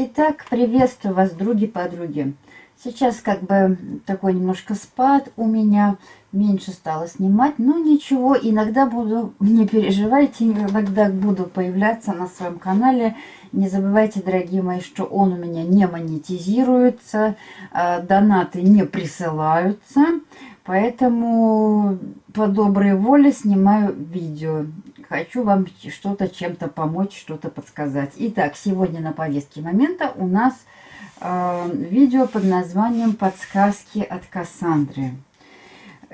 Итак, приветствую вас, други-подруги. Сейчас как бы такой немножко спад у меня, меньше стало снимать, но ничего, иногда буду, не переживайте, иногда буду появляться на своем канале. Не забывайте, дорогие мои, что он у меня не монетизируется, а, донаты не присылаются, поэтому по доброй воле снимаю видео хочу вам что-то чем-то помочь, что-то подсказать. Итак, сегодня на повестке момента у нас э, видео под названием «Подсказки от Кассандры».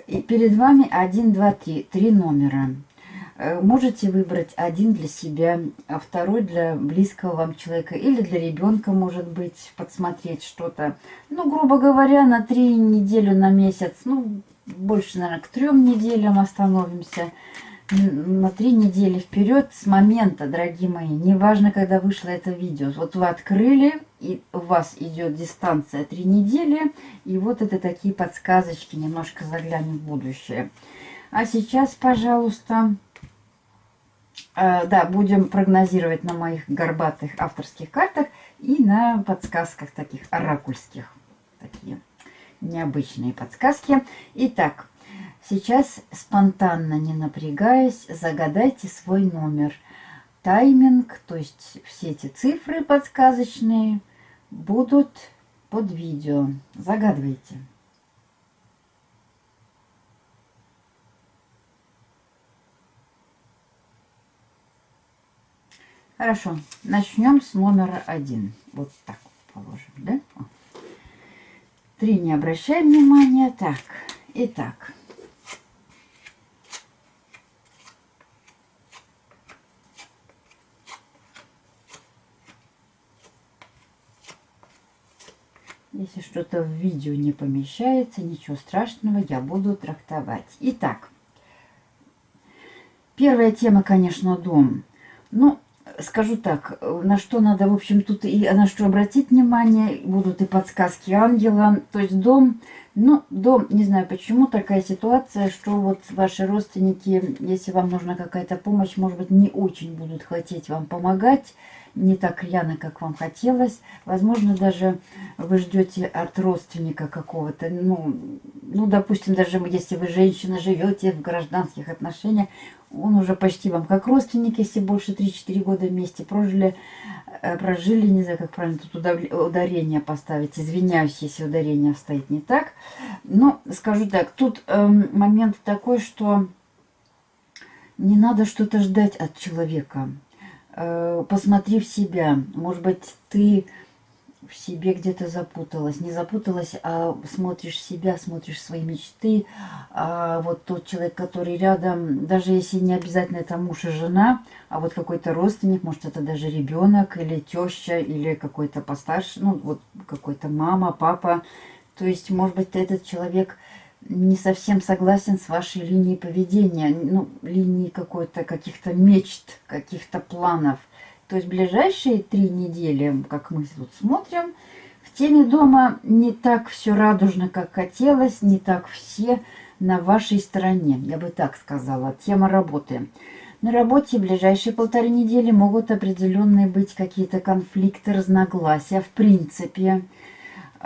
И перед вами 1, 2, 3, три номера. Э, можете выбрать один для себя, а второй для близкого вам человека или для ребенка, может быть, подсмотреть что-то. Ну, грубо говоря, на три недели, на месяц, ну, больше, наверное, к трем неделям остановимся на три недели вперед с момента, дорогие мои, неважно, когда вышло это видео. Вот вы открыли, и у вас идет дистанция три недели, и вот это такие подсказочки, немножко заглянем в будущее. А сейчас, пожалуйста, э, да, будем прогнозировать на моих горбатых авторских картах и на подсказках таких оракульских. Такие необычные подсказки. Итак, Сейчас, спонтанно, не напрягаясь, загадайте свой номер. Тайминг, то есть все эти цифры подсказочные, будут под видео. Загадывайте. Хорошо, начнем с номера один. Вот так положим, да? Три не обращаем внимания. Так, итак. Что-то в видео не помещается, ничего страшного, я буду трактовать. Итак, первая тема, конечно, дом. Ну, скажу так, на что надо, в общем, тут и на что обратить внимание, будут и подсказки ангела. То есть дом, ну, дом, не знаю почему, такая ситуация, что вот ваши родственники, если вам нужна какая-то помощь, может быть, не очень будут хотеть вам помогать, не так рьяно, как вам хотелось. Возможно, даже вы ждете от родственника какого-то, ну, ну, допустим, даже если вы женщина, живете в гражданских отношениях, он уже почти вам как родственник, если больше 3-4 года вместе прожили, э, прожили, не знаю, как правильно тут ударение поставить, извиняюсь, если ударение стоит не так. Но скажу так, тут э, момент такой, что не надо что-то ждать от человека. Э, посмотри в себя. Может быть, ты в себе где-то запуталась. Не запуталась, а смотришь себя, смотришь свои мечты. А вот тот человек, который рядом, даже если не обязательно это муж и жена, а вот какой-то родственник, может это даже ребенок или теща, или какой-то постарше, ну вот какой-то мама, папа. То есть, может быть, этот человек не совсем согласен с вашей линией поведения, ну, линией какой-то, каких-то мечт, каких-то планов. То есть ближайшие три недели, как мы тут смотрим, в теме дома не так все радужно, как хотелось, не так все на вашей стороне, я бы так сказала. Тема работы. На работе ближайшие полторы недели могут определенные быть какие-то конфликты, разногласия, в принципе.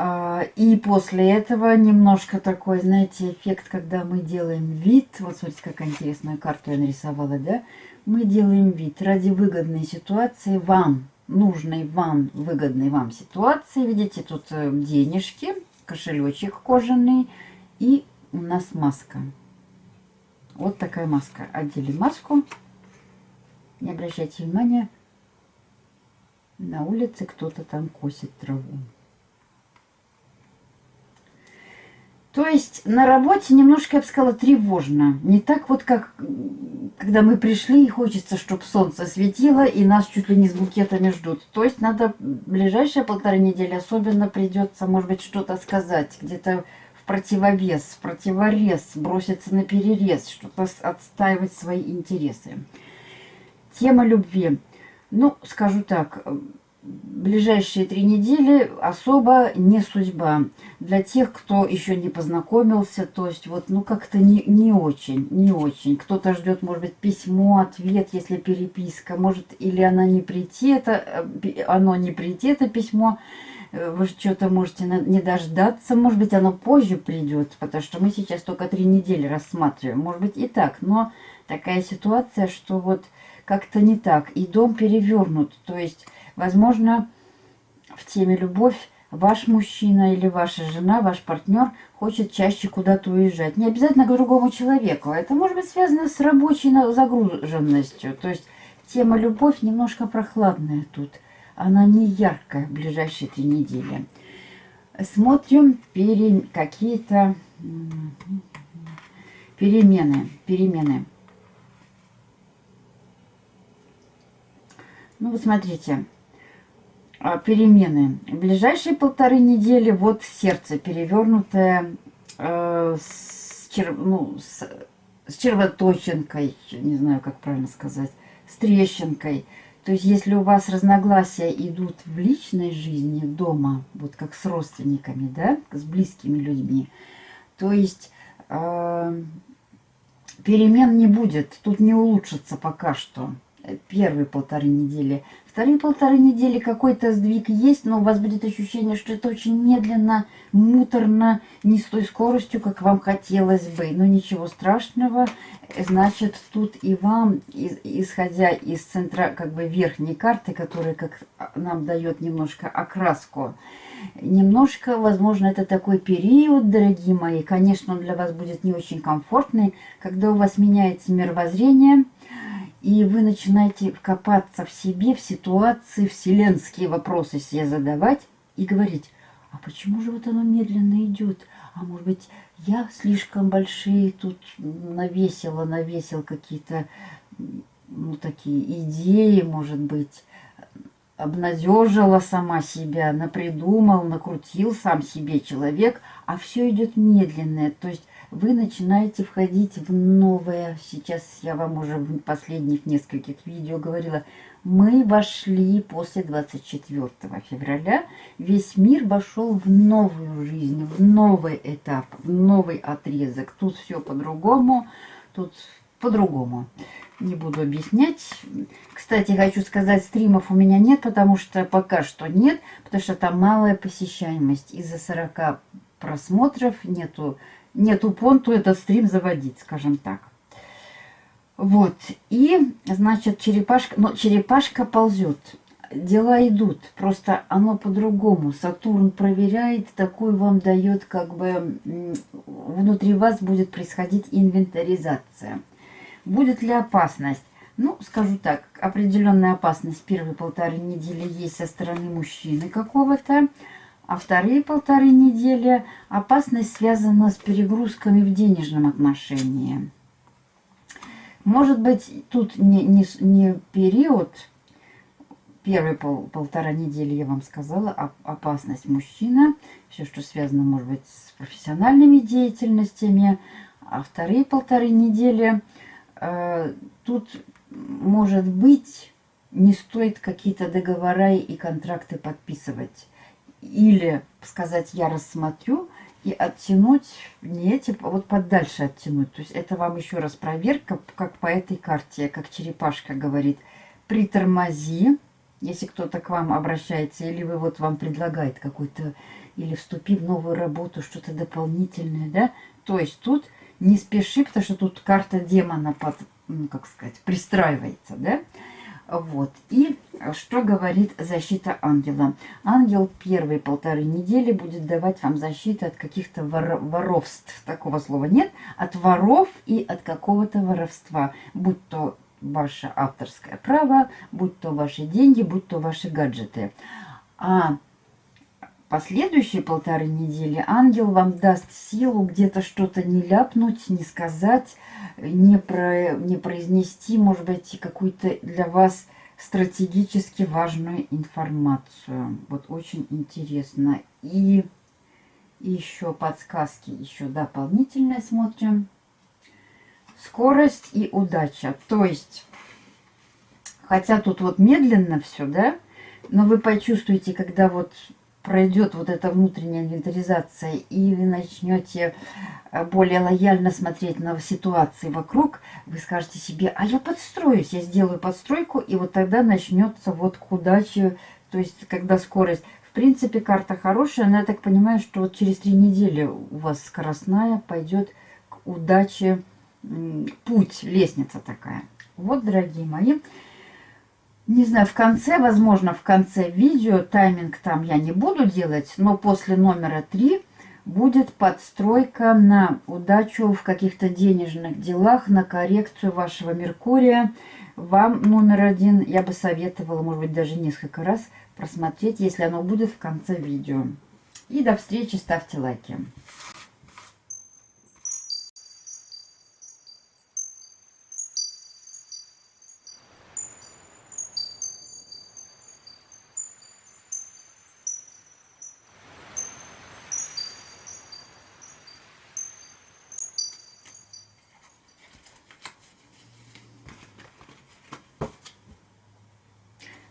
А, и после этого немножко такой, знаете, эффект, когда мы делаем вид. Вот смотрите, какая интересная карта я нарисовала, да? Мы делаем вид ради выгодной ситуации вам, нужной вам, выгодной вам ситуации. Видите, тут э, денежки, кошелечек кожаный и у нас маска. Вот такая маска. Отделим маску. Не обращайте внимания, на улице кто-то там косит траву. То есть на работе немножко, я бы сказала, тревожно. Не так вот, как когда мы пришли, и хочется, чтобы солнце светило, и нас чуть ли не с букетами ждут. То есть надо ближайшие полторы недели особенно придется, может быть, что-то сказать. Где-то в противовес, в противорез, броситься на перерез, что-то отстаивать свои интересы. Тема любви. Ну, скажу так, ближайшие три недели особо не судьба. Для тех, кто еще не познакомился, то есть вот, ну, как-то не, не очень, не очень. Кто-то ждет, может быть, письмо, ответ, если переписка, может, или она не прийти, это, э, оно не прийти, это письмо, э, вы что-то можете не дождаться, может быть, оно позже придет, потому что мы сейчас только три недели рассматриваем, может быть, и так, но такая ситуация, что вот как-то не так, и дом перевернут, то есть Возможно, в теме «любовь» ваш мужчина или ваша жена, ваш партнер хочет чаще куда-то уезжать. Не обязательно к другому человеку. Это может быть связано с рабочей загруженностью. То есть тема «любовь» немножко прохладная тут. Она не яркая в ближайшие три недели. Смотрим пере... какие-то перемены. Перемены. Ну вот смотрите. А, перемены. В ближайшие полторы недели вот сердце перевернутое э, с, чер, ну, с, с червоточинкой, не знаю, как правильно сказать, с трещинкой. То есть, если у вас разногласия идут в личной жизни дома, вот как с родственниками, да, с близкими людьми, то есть э, перемен не будет, тут не улучшится пока что первые полторы недели. Вторые полторы недели какой-то сдвиг есть, но у вас будет ощущение, что это очень медленно, муторно, не с той скоростью, как вам хотелось бы. Но ничего страшного. Значит, тут и вам, исходя из центра, как бы верхней карты, которая как нам дает немножко окраску, немножко, возможно, это такой период, дорогие мои. Конечно, он для вас будет не очень комфортный, когда у вас меняется мировоззрение – и вы начинаете копаться в себе, в ситуации, вселенские вопросы себе задавать и говорить, а почему же вот оно медленно идет? А может быть, я слишком большие тут навесила, навесил какие-то, ну, такие идеи, может быть, обнадежила сама себя, напридумал, накрутил сам себе человек, а все идет медленное. То есть вы начинаете входить в новое. Сейчас я вам уже в последних нескольких видео говорила. Мы вошли после 24 февраля. Весь мир вошел в новую жизнь, в новый этап, в новый отрезок. Тут все по-другому, тут по-другому. Не буду объяснять. Кстати, хочу сказать, стримов у меня нет, потому что пока что нет, потому что там малая посещаемость. Из-за 40 просмотров нету нету понту этот стрим заводить, скажем так. Вот, и, значит, черепашка, но черепашка ползет. Дела идут, просто оно по-другому. Сатурн проверяет, такой вам дает, как бы, внутри вас будет происходить инвентаризация. Будет ли опасность? Ну, скажу так, определенная опасность первые полторы недели есть со стороны мужчины какого-то а вторые полторы недели опасность связана с перегрузками в денежном отношении. Может быть, тут не, не, не период, первые пол, полтора недели я вам сказала, опасность мужчина, все, что связано, может быть, с профессиональными деятельностями, а вторые полторы недели э, тут, может быть, не стоит какие-то договора и контракты подписывать или сказать «я рассмотрю», и оттянуть не эти, а вот подальше оттянуть. То есть это вам еще раз проверка, как по этой карте, как черепашка говорит. Притормози, если кто-то к вам обращается, или вы вот вам предлагает какой-то, или вступи в новую работу, что-то дополнительное, да. То есть тут не спеши, потому что тут карта демона, под, ну, как сказать, пристраивается, да. Вот. И что говорит защита ангела? Ангел первые полторы недели будет давать вам защиту от каких-то вор воровств. Такого слова нет. От воров и от какого-то воровства. Будь то ваше авторское право, будь то ваши деньги, будь то ваши гаджеты. А последующие полторы недели ангел вам даст силу где-то что-то не ляпнуть, не сказать, не, про, не произнести, может быть, какую-то для вас стратегически важную информацию. Вот очень интересно. И еще подсказки, еще дополнительные смотрим. Скорость и удача. То есть, хотя тут вот медленно все, да, Но вы почувствуете, когда вот пройдет вот эта внутренняя инвентаризация, и вы начнете э, более лояльно смотреть на ситуации вокруг, вы скажете себе, а я подстроюсь, я сделаю подстройку, и вот тогда начнется вот к удаче, то есть когда скорость... В принципе, карта хорошая, но я так понимаю, что вот через три недели у вас скоростная пойдет к удаче путь, лестница такая. Вот, дорогие мои, не знаю, в конце, возможно, в конце видео, тайминг там я не буду делать, но после номера 3 будет подстройка на удачу в каких-то денежных делах, на коррекцию вашего Меркурия. Вам номер один я бы советовала, может быть, даже несколько раз просмотреть, если оно будет в конце видео. И до встречи, ставьте лайки.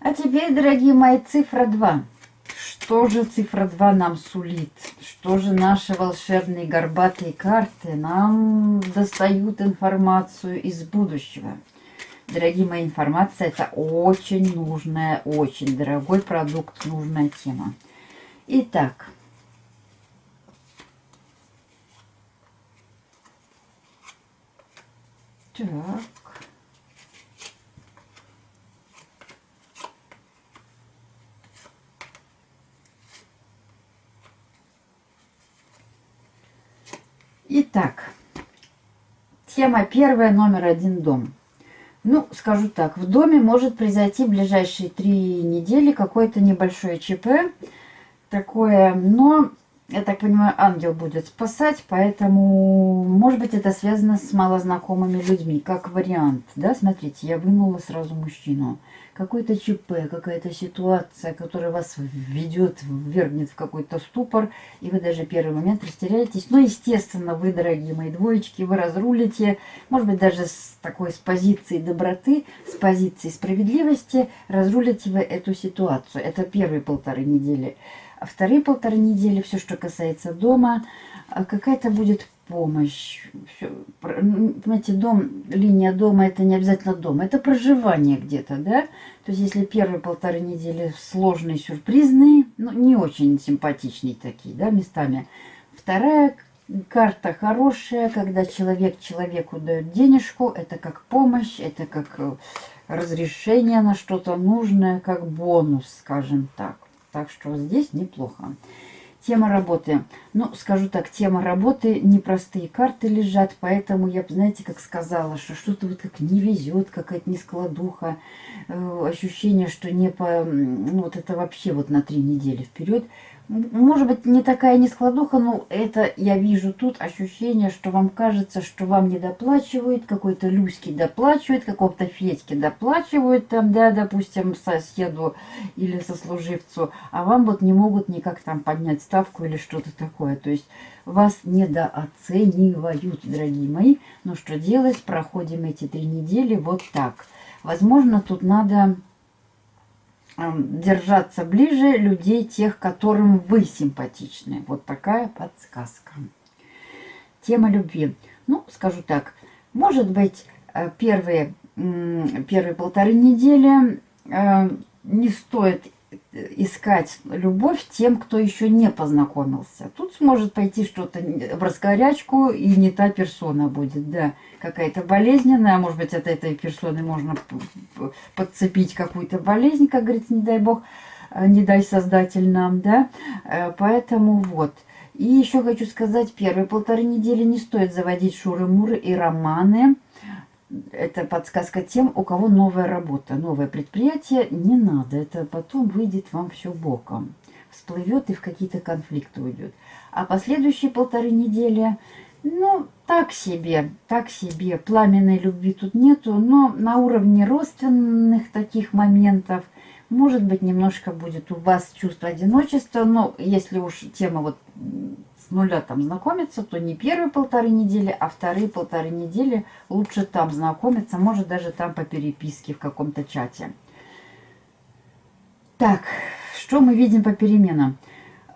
А теперь, дорогие мои, цифра 2. Что же цифра 2 нам сулит? Что же наши волшебные горбатые карты нам достают информацию из будущего? Дорогие мои, информация это очень нужная, очень дорогой продукт, нужная тема. Итак, так. Итак, тема первая, номер один, дом. Ну, скажу так, в доме может произойти в ближайшие три недели какое-то небольшое ЧП, такое, но, я так понимаю, ангел будет спасать, поэтому, может быть, это связано с малознакомыми людьми, как вариант, да, смотрите, я вынула сразу мужчину какой-то ЧП, какая-то ситуация, которая вас введет, ввергнет в какой-то ступор, и вы даже первый момент растеряетесь. Но, естественно, вы, дорогие мои двоечки, вы разрулите, может быть, даже с такой, с позиции доброты, с позиции справедливости, разрулите вы эту ситуацию. Это первые полторы недели. Вторые полторы недели, все, что касается дома, а какая-то будет помощь. Все, понимаете, дом, линия дома это не обязательно дом, это проживание где-то, да? То есть если первые полторы недели сложные, сюрпризные, ну не очень симпатичные такие, да, местами. Вторая карта хорошая, когда человек человеку дает денежку, это как помощь, это как э, разрешение на что-то нужное, как бонус, скажем так. Так что здесь неплохо. Тема работы. Ну, скажу так, тема работы, непростые карты лежат, поэтому я, знаете, как сказала, что что-то вот как не везет, какая-то нескладуха, э, ощущение, что не по... Ну, вот это вообще вот на три недели вперед. Может быть, не такая нескладуха, но это я вижу тут ощущение, что вам кажется, что вам не доплачивают, какой-то Люськи доплачивает, какого-то Федьки доплачивают, там, да, допустим, соседу или сослуживцу, а вам вот не могут никак там поднять ставку или что-то такое. То есть вас недооценивают, дорогие мои. Но что делать? Проходим эти три недели вот так. Возможно, тут надо держаться ближе людей, тех, которым вы симпатичны. Вот такая подсказка. Тема любви. Ну, скажу так, может быть, э, первые, первые полторы недели э, не стоит искать любовь тем, кто еще не познакомился. Тут сможет пойти что-то в раскорячку, и не та персона будет, да, какая-то болезненная, а может быть, от этой персоны можно подцепить какую-то болезнь, как говорится, не дай бог, э, не дай создатель нам, да, э, поэтому вот. И еще хочу сказать, первые полторы недели не стоит заводить шуры-муры и романы, это подсказка тем, у кого новая работа, новое предприятие. Не надо, это потом выйдет вам все боком. Всплывет и в какие-то конфликты уйдет. А последующие полторы недели, ну, так себе, так себе. Пламенной любви тут нету, но на уровне родственных таких моментов, может быть, немножко будет у вас чувство одиночества. Но если уж тема вот нуля там знакомиться, то не первые полторы недели, а вторые полторы недели лучше там знакомиться, может даже там по переписке в каком-то чате. Так, что мы видим по переменам?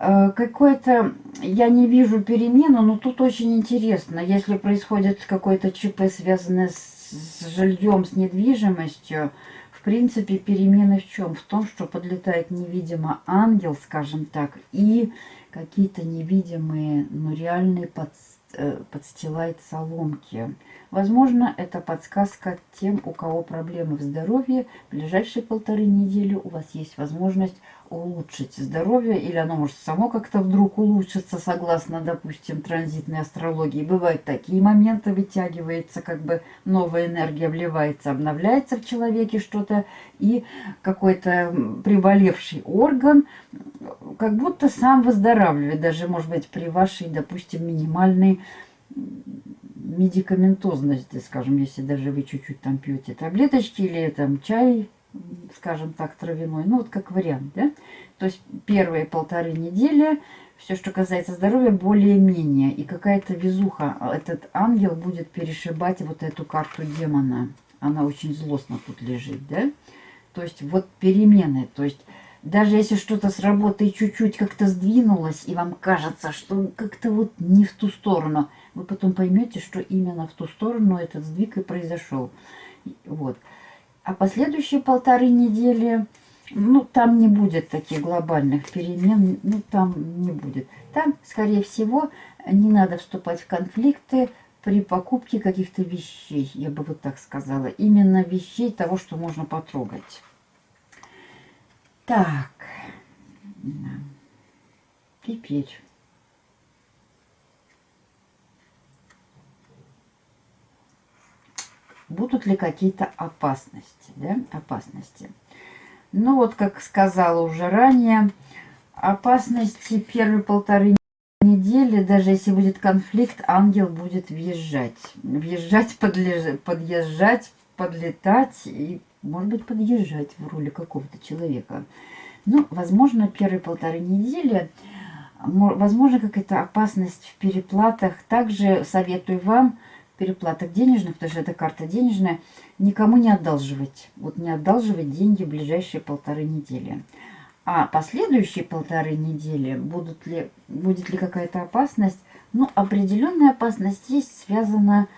Э, Какое-то, я не вижу перемену, но тут очень интересно. Если происходит какое-то ЧП, связанное с жильем, с недвижимостью, в принципе, перемены в чем? В том, что подлетает невидимо ангел, скажем так, и какие-то невидимые, но реальные под, э, подстилает соломки. Возможно, это подсказка тем, у кого проблемы в здоровье. В ближайшие полторы недели у вас есть возможность улучшить здоровье, или оно может само как-то вдруг улучшиться, согласно, допустим, транзитной астрологии. Бывают такие моменты, вытягивается, как бы новая энергия вливается, обновляется в человеке что-то, и какой-то приболевший орган как будто сам выздоравливает, даже, может быть, при вашей, допустим, минимальной медикаментозности, скажем, если даже вы чуть-чуть там пьете таблеточки или там чай, скажем так, травяной, ну вот как вариант, да? То есть первые полторы недели, все, что касается здоровья, более-менее. И какая-то везуха, этот ангел будет перешибать вот эту карту демона. Она очень злостно тут лежит, да? То есть вот перемены, то есть даже если что-то с работой чуть-чуть как-то сдвинулось, и вам кажется, что как-то вот не в ту сторону, вы потом поймете, что именно в ту сторону этот сдвиг и произошел. Вот. А последующие полторы недели, ну, там не будет таких глобальных перемен, ну, там не будет. Там, скорее всего, не надо вступать в конфликты при покупке каких-то вещей, я бы вот так сказала. Именно вещей того, что можно потрогать. Так, теперь... будут ли какие-то опасности, да, опасности. Ну вот, как сказала уже ранее, опасности первые полторы недели, даже если будет конфликт, ангел будет въезжать. Въезжать, подлеж... подъезжать, подлетать и, может быть, подъезжать в роли какого-то человека. Ну, возможно, первые полторы недели, возможно, какая-то опасность в переплатах. Также советую вам переплатах денежных, потому что это карта денежная, никому не одалживать. Вот не одалживать деньги в ближайшие полторы недели. А последующие полторы недели, будут ли, будет ли какая-то опасность? Ну, определенная опасность есть, связана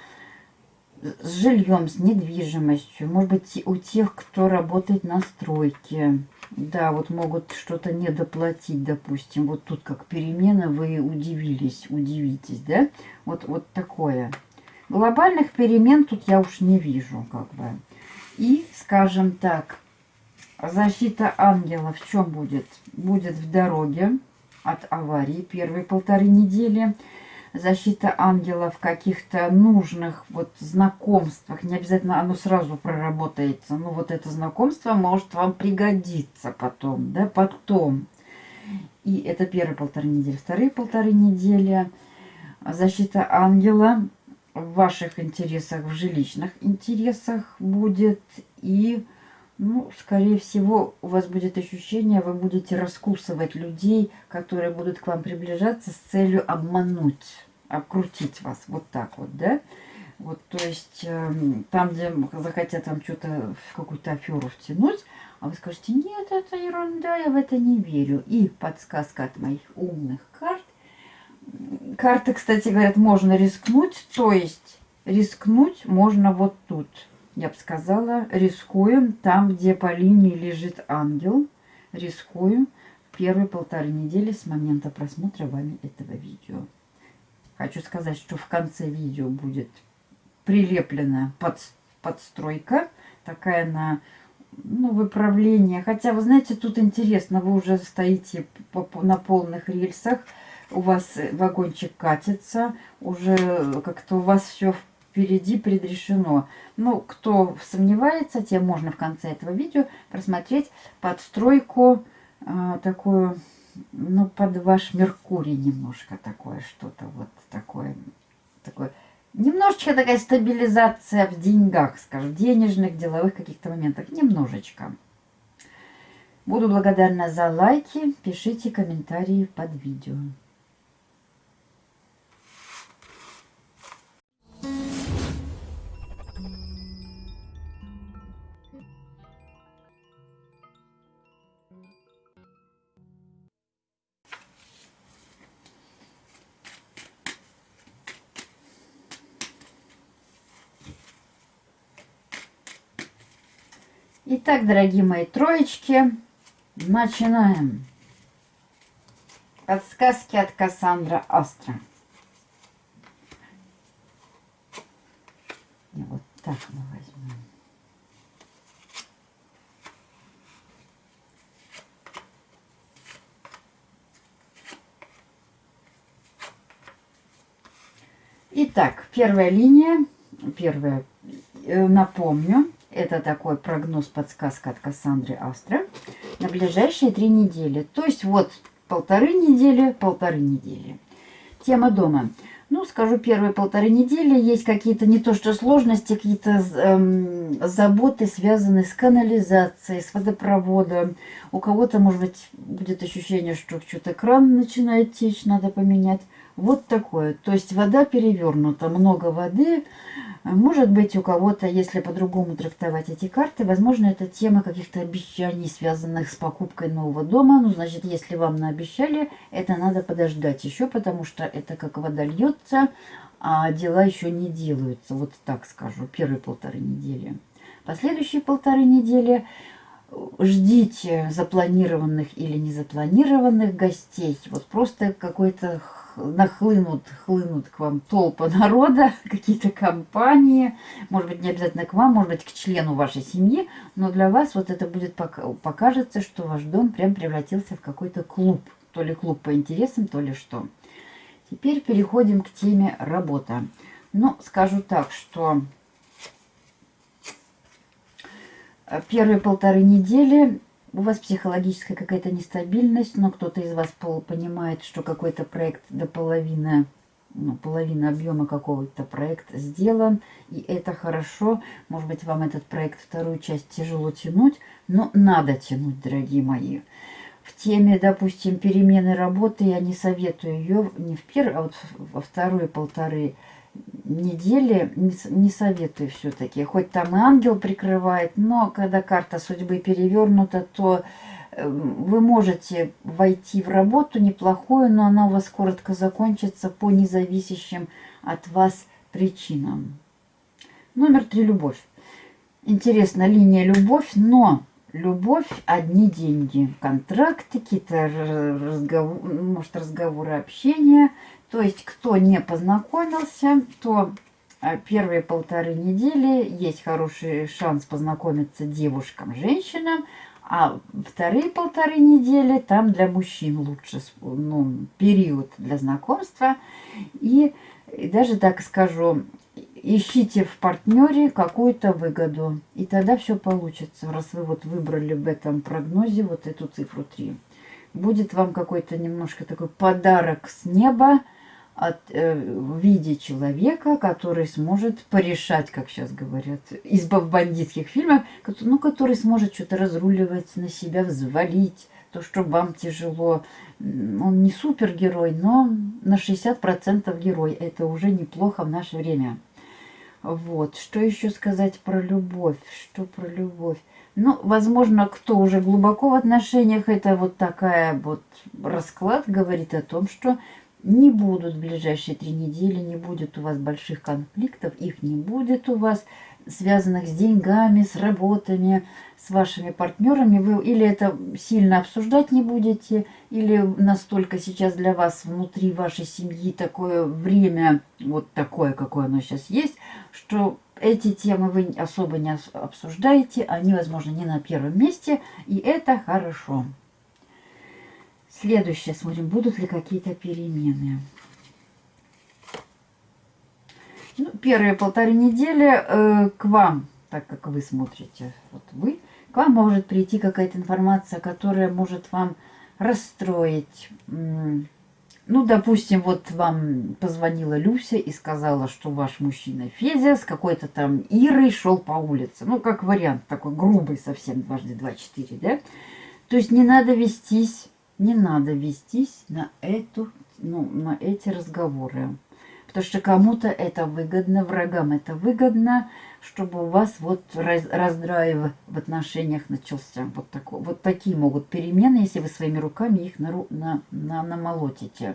с жильем, с недвижимостью. Может быть, у тех, кто работает на стройке. Да, вот могут что-то недоплатить, допустим. Вот тут как перемена, вы удивились, удивитесь, да? Вот, вот такое. Глобальных перемен тут я уж не вижу, как бы. И, скажем так, защита ангела в чем будет? Будет в дороге от аварии первые полторы недели. Защита ангела в каких-то нужных вот знакомствах. Не обязательно оно сразу проработается. Но вот это знакомство может вам пригодиться потом, да, потом. И это первые полторы недели. Вторые полторы недели защита ангела в ваших интересах, в жилищных интересах будет. И, ну, скорее всего, у вас будет ощущение, вы будете раскусывать людей, которые будут к вам приближаться с целью обмануть, обкрутить вас. Вот так вот, да? Вот, то есть, э, там, где захотят вам что-то какую-то аферу втянуть, а вы скажете, нет, это ерунда, я в это не верю. И подсказка от моих умных карт Карты, кстати, говорят, можно рискнуть. То есть рискнуть можно вот тут. Я бы сказала, рискуем там, где по линии лежит ангел. Рискуем первые полторы недели с момента просмотра вами этого видео. Хочу сказать, что в конце видео будет прилеплена под, подстройка. Такая на ну, выправление. Хотя, вы знаете, тут интересно, вы уже стоите на полных рельсах у вас вагончик катится, уже как-то у вас все впереди предрешено. Ну, кто сомневается, тем можно в конце этого видео просмотреть подстройку э, такую, ну, под ваш Меркурий немножко такое, что-то вот такое, такое. Немножечко такая стабилизация в деньгах, скажем, денежных, деловых каких-то моментах. Немножечко. Буду благодарна за лайки. Пишите комментарии под видео. Итак, дорогие мои троечки, начинаем. Подсказки от Кассандра Астра. Вот так мы возьмем. Итак, первая линия, первая, э, напомню, это такой прогноз, подсказка от Кассандры Астра на ближайшие три недели. То есть вот полторы недели, полторы недели. Тема дома. Ну, скажу, первые полторы недели есть какие-то не то что сложности, какие-то эм, заботы, связанные с канализацией, с водопроводом. У кого-то, может быть, будет ощущение, что что-то кран начинает течь, надо поменять. Вот такое. То есть вода перевернута, много воды. Может быть, у кого-то, если по-другому трактовать эти карты, возможно, это тема каких-то обещаний, связанных с покупкой нового дома. Ну, значит, если вам наобещали, это надо подождать еще, потому что это как вода льется, а дела еще не делаются. Вот так скажу, первые полторы недели. Последующие полторы недели ждите запланированных или незапланированных гостей. Вот просто какой-то нахлынут, хлынут к вам толпа народа, какие-то компании, может быть, не обязательно к вам, может быть, к члену вашей семьи, но для вас вот это будет, покажется, что ваш дом прям превратился в какой-то клуб, то ли клуб по интересам, то ли что. Теперь переходим к теме работа. Ну, скажу так, что первые полторы недели у вас психологическая какая-то нестабильность, но кто-то из вас понимает, что какой-то проект до половины, ну, половина объема какого-то проекта сделан, и это хорошо. Может быть, вам этот проект, вторую часть тяжело тянуть, но надо тянуть, дорогие мои. В теме, допустим, перемены работы я не советую ее не в первой, а вот во второй полторы недели не, советую все-таки. Хоть там и ангел прикрывает, но когда карта судьбы перевернута, то эм, вы можете войти в работу неплохую, но она у вас коротко закончится по независящим от вас причинам. Номер три – любовь. Интересно, линия любовь, но любовь – одни деньги. Контракты, какие-то разговоры, может, разговоры, общения – то есть, кто не познакомился, то а, первые полторы недели есть хороший шанс познакомиться девушкам, женщинам, а вторые полторы недели там для мужчин лучше ну, период для знакомства. И, и даже так скажу, ищите в партнере какую-то выгоду. И тогда все получится, раз вы вот выбрали в этом прогнозе вот эту цифру 3. Будет вам какой-то немножко такой подарок с неба, от, э, в виде человека, который сможет порешать, как сейчас говорят, в бандитских фильмах, ну, который сможет что-то разруливать, на себя взвалить, то, что вам тяжело. Он не супергерой, но на 60% герой. Это уже неплохо в наше время. Вот. Что еще сказать про любовь? Что про любовь? Ну, возможно, кто уже глубоко в отношениях, это вот такая вот расклад говорит о том, что не будут в ближайшие три недели, не будет у вас больших конфликтов, их не будет у вас, связанных с деньгами, с работами, с вашими партнерами. Вы или это сильно обсуждать не будете, или настолько сейчас для вас внутри вашей семьи такое время, вот такое, какое оно сейчас есть, что эти темы вы особо не обсуждаете, они, возможно, не на первом месте, и это хорошо. Следующее смотрим, будут ли какие-то перемены. Ну, первые полторы недели э, к вам, так как вы смотрите, вот вы, к вам может прийти какая-то информация, которая может вам расстроить. Ну, допустим, вот вам позвонила Люся и сказала, что ваш мужчина Федя с какой-то там Ирой шел по улице. Ну, как вариант такой грубый совсем, дважды два, четыре, да? То есть не надо вестись не надо вестись на, эту, ну, на эти разговоры. Потому что кому-то это выгодно, врагам это выгодно, чтобы у вас вот раз, раздрайв в отношениях начался. Вот, такой, вот такие могут перемены, если вы своими руками их на, на, на, намолотите.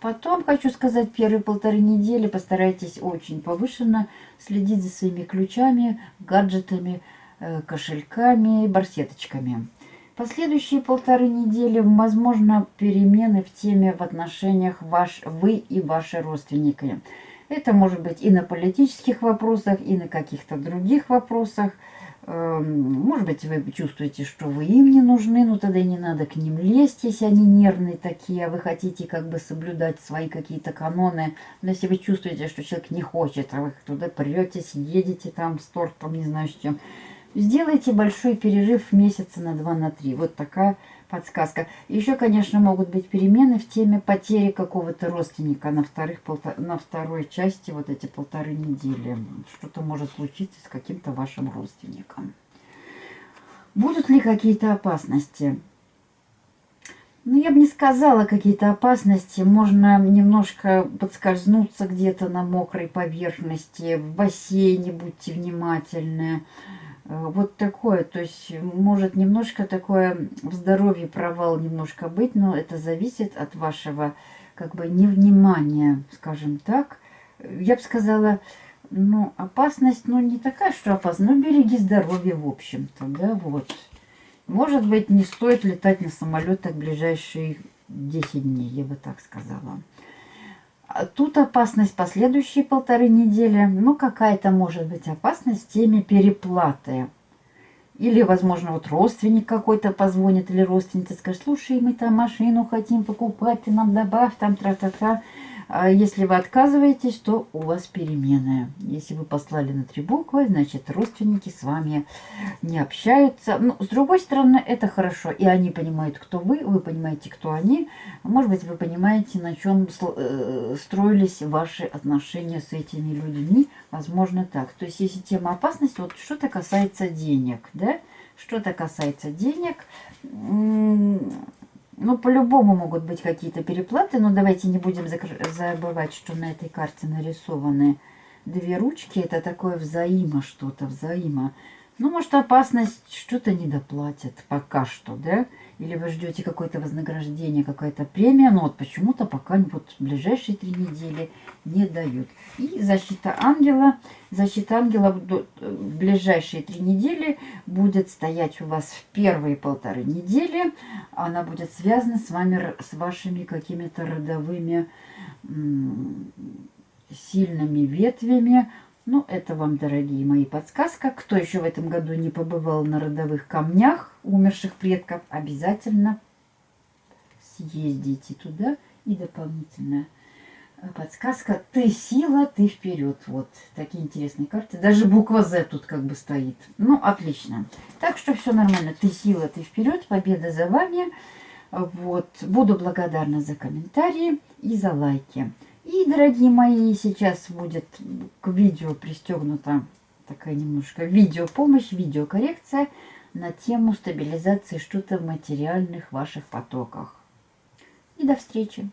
Потом, хочу сказать, первые полторы недели постарайтесь очень повышенно следить за своими ключами, гаджетами, э, кошельками, барсеточками. Последующие полторы недели, возможно, перемены в теме в отношениях ваш, вы и ваши родственники. Это может быть и на политических вопросах, и на каких-то других вопросах. Эм, может быть, вы чувствуете, что вы им не нужны, но тогда и не надо к ним лезть, если они нервные такие, а вы хотите как бы соблюдать свои какие-то каноны. Но если вы чувствуете, что человек не хочет, а вы туда претесь, едете там с тортом, не знаю с чем, сделайте большой перерыв месяца на два, на три. Вот такая подсказка. Еще, конечно, могут быть перемены в теме потери какого-то родственника на, вторых, на второй части вот эти полторы недели. Что-то может случиться с каким-то вашим родственником. Будут ли какие-то опасности? Ну, я бы не сказала какие-то опасности. Можно немножко подскользнуться где-то на мокрой поверхности. В бассейне будьте внимательны. Вот такое, то есть может немножко такое в здоровье провал немножко быть, но это зависит от вашего как бы невнимания, скажем так. Я бы сказала, ну, опасность, ну, не такая, что опасность, но береги здоровье, в общем-то, да, вот. Может быть, не стоит летать на самолетах ближайшие 10 дней, я бы так сказала. Тут опасность последующие полторы недели. Ну, какая-то может быть опасность в теме переплаты. Или, возможно, вот родственник какой-то позвонит, или родственница скажет, слушай, мы там машину хотим покупать, ты нам добавь, там тра-та-та. А если вы отказываетесь, то у вас перемены. Если вы послали на три буквы, значит, родственники с вами не общаются. Но, ну, с другой стороны, это хорошо. И они понимают, кто вы, вы понимаете, кто они. Может быть, вы понимаете, на чем э, строились ваши отношения с этими людьми. Возможно, так. То есть, если тема опасности, вот что-то касается денег, да, что-то касается денег, ну, по-любому могут быть какие-то переплаты, но давайте не будем забывать, что на этой карте нарисованы две ручки. Это такое взаимо что-то, взаимо. Ну, может, опасность что-то не доплатят пока что, да? Или вы ждете какое-то вознаграждение, какая-то премия, но вот почему-то пока вот ближайшие три недели не дают. И защита ангела. Защита ангела в ближайшие три недели будет стоять у вас в первые полторы недели. Она будет связана с вами, с вашими какими-то родовыми сильными ветвями, ну, это вам, дорогие мои, подсказка. Кто еще в этом году не побывал на родовых камнях умерших предков, обязательно съездите туда. И дополнительная подсказка. Ты сила, ты вперед. Вот такие интересные карты. Даже буква Z тут как бы стоит. Ну, отлично. Так что все нормально. Ты сила, ты вперед. Победа за вами. Вот. Буду благодарна за комментарии и за лайки. И, дорогие мои, сейчас будет к видео пристегнута такая немножко видеопомощь, видеокоррекция на тему стабилизации что-то в материальных ваших потоках. И до встречи!